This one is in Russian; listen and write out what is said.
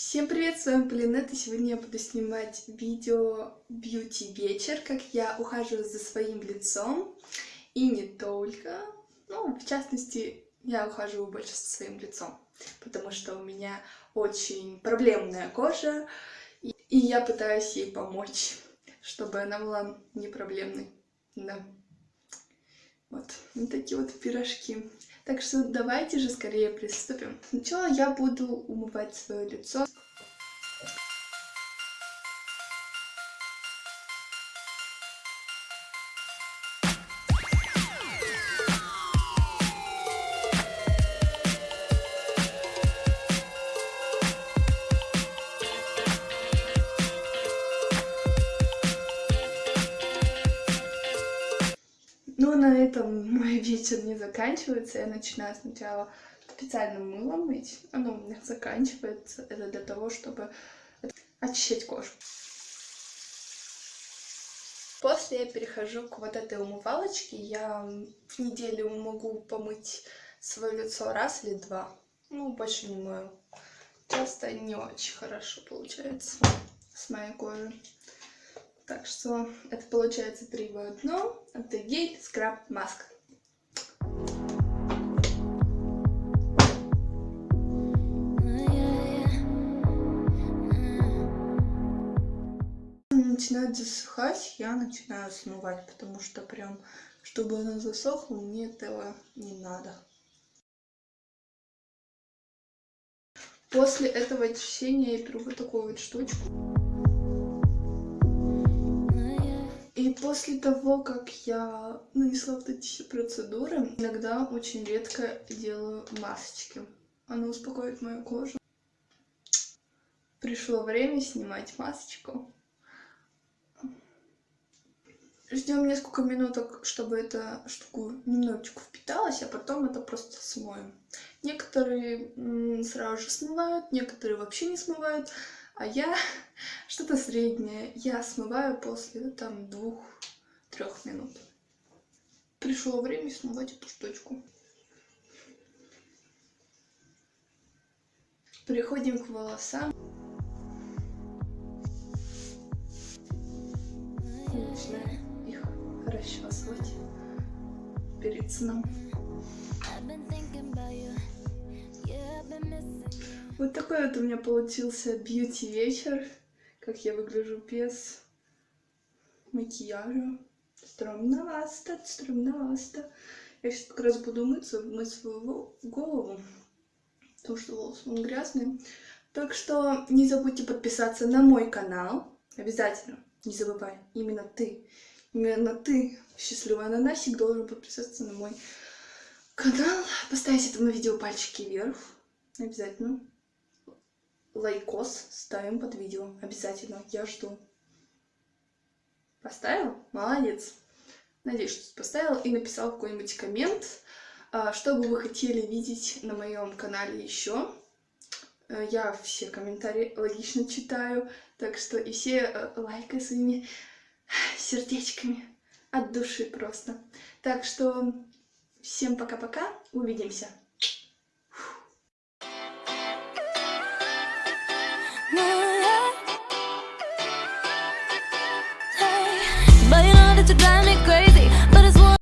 Всем привет, с вами Полинет, и сегодня я буду снимать видео бьюти вечер, как я ухаживаю за своим лицом, и не только, ну, в частности, я ухаживаю больше за своим лицом, потому что у меня очень проблемная кожа, и, и я пытаюсь ей помочь, чтобы она была не проблемной, да. Вот, вот такие вот пирожки. Так что давайте же скорее приступим. Сначала я буду умывать свое лицо. Но на этом мой вечер не заканчивается. Я начинаю сначала специальным мылом мыть. Оно у меня заканчивается. Это для того, чтобы очищать кожу. После я перехожу к вот этой умывалочке. Я в неделю могу помыть свое лицо раз или два. Ну, больше не мою. Часто не очень хорошо получается с моей кожей. Так что это получается три в одном. Гель, скраб, маска. начинает засыхать, я начинаю смывать, потому что прям, чтобы она засохла, мне этого не надо. После этого очищения я беру вот такую вот штучку. После того, как я нанесла вот эти все процедуры, иногда очень редко делаю масочки. Она успокоит мою кожу. Пришло время снимать масочку. Ждем несколько минуток, чтобы эта штука немножечко впиталась, а потом это просто смоем. Некоторые сразу же смывают, некоторые вообще не смывают. А я что-то среднее. Я смываю после там двух-трех минут. Пришло время смывать эту штучку. Переходим к волосам. начинаем их расчесывать перед сном. Вот такой вот у меня получился бьюти вечер. Как я выгляжу без макияжа. Стромновасто, стромновасто. Я сейчас как раз буду мыться, мыть свою голову. Потому что волосы он грязный. Так что не забудьте подписаться на мой канал. Обязательно. Не забывай. Именно ты. Именно ты, счастливый ананасик, должен подписаться на мой канал. Поставить этому видео пальчики вверх. Обязательно лайкос ставим под видео. Обязательно. Я жду. Поставил? Молодец. Надеюсь, что поставил и написал какой-нибудь коммент, а, что бы вы хотели видеть на моем канале еще. Э, я все комментарии логично читаю, так что и все э, лайкай своими сердечками от души просто. Так что всем пока-пока, увидимся.